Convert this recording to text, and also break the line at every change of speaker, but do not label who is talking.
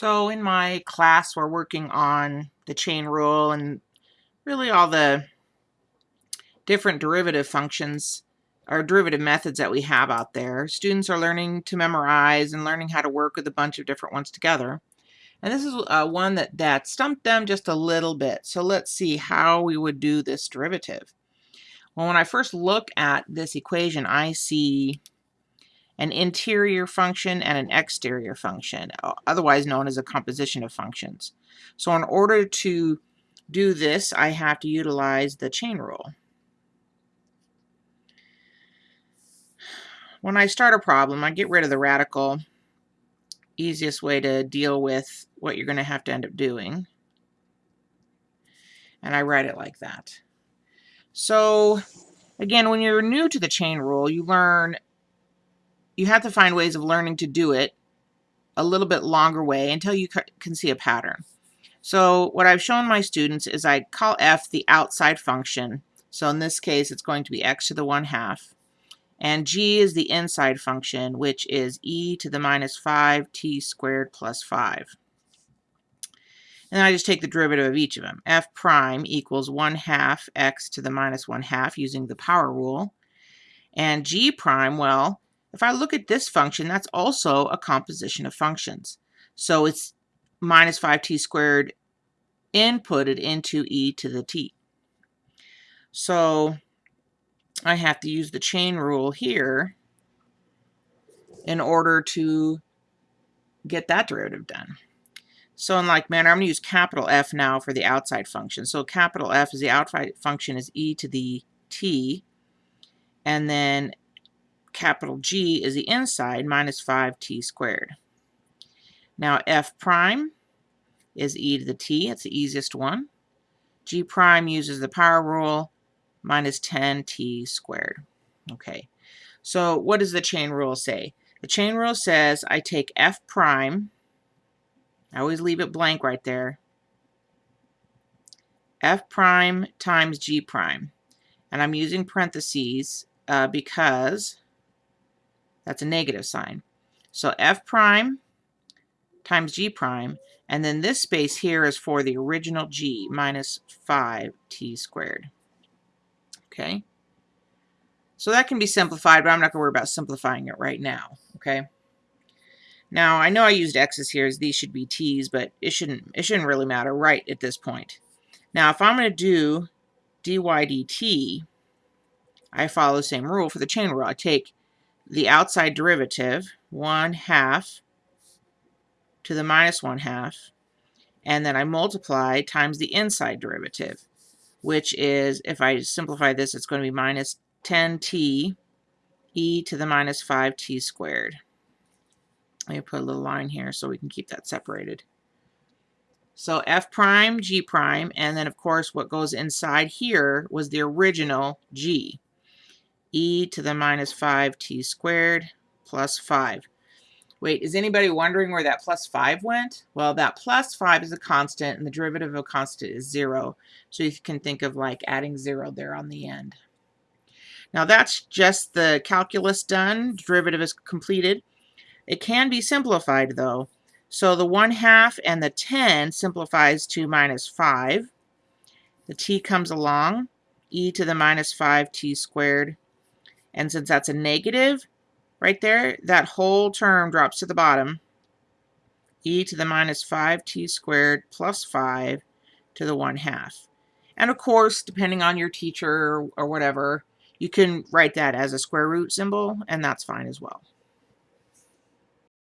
So in my class, we're working on the chain rule and really all the different derivative functions or derivative methods that we have out there. Students are learning to memorize and learning how to work with a bunch of different ones together. And this is uh, one that, that stumped them just a little bit. So let's see how we would do this derivative. Well, when I first look at this equation, I see an interior function and an exterior function, otherwise known as a composition of functions. So in order to do this, I have to utilize the chain rule. When I start a problem, I get rid of the radical. Easiest way to deal with what you're going to have to end up doing. And I write it like that. So again, when you're new to the chain rule, you learn you have to find ways of learning to do it a little bit longer way until you can see a pattern. So what I've shown my students is I call f the outside function. So in this case, it's going to be x to the 1 half. And g is the inside function, which is e to the minus 5 t squared plus 5. And then I just take the derivative of each of them. f prime equals 1 half x to the minus 1 half using the power rule. And g prime, well, if I look at this function, that's also a composition of functions. So it's minus 5t squared inputted into e to the t. So I have to use the chain rule here in order to get that derivative done. So in like manner, I'm going to use capital F now for the outside function. So capital F is the outside function is e to the t, and then capital G is the inside minus 5t squared. Now f prime is e to the t. It's the easiest one. g prime uses the power rule minus 10t squared. Okay, so what does the chain rule say? The chain rule says I take f prime, I always leave it blank right there, f prime times g prime. And I'm using parentheses uh, because that's a negative sign. So f prime times g prime, and then this space here is for the original g, minus 5t squared. Okay? So that can be simplified, but I'm not going to worry about simplifying it right now. Okay? Now, I know I used x's here, as these should be t's, but it shouldn't, it shouldn't really matter right at this point. Now, if I'm going to do dy dt, I follow the same rule for the chain rule. I take the outside derivative, 1 half to the minus 1 half, and then I multiply times the inside derivative, which is, if I simplify this, it's going to be minus 10t e to the minus 5t squared. Let me put a little line here so we can keep that separated. So f prime, g prime, and then of course what goes inside here was the original g e to the minus 5t squared plus 5. Wait, is anybody wondering where that plus 5 went? Well, that plus 5 is a constant, and the derivative of a constant is 0. So you can think of like adding 0 there on the end. Now that's just the calculus done. Derivative is completed. It can be simplified, though. So the 1 half and the 10 simplifies to minus 5. The t comes along, e to the minus 5t squared and since that's a negative right there, that whole term drops to the bottom. e to the minus 5t squared plus 5 to the 1 half. And of course, depending on your teacher or whatever, you can write that as a square root symbol, and that's fine as well.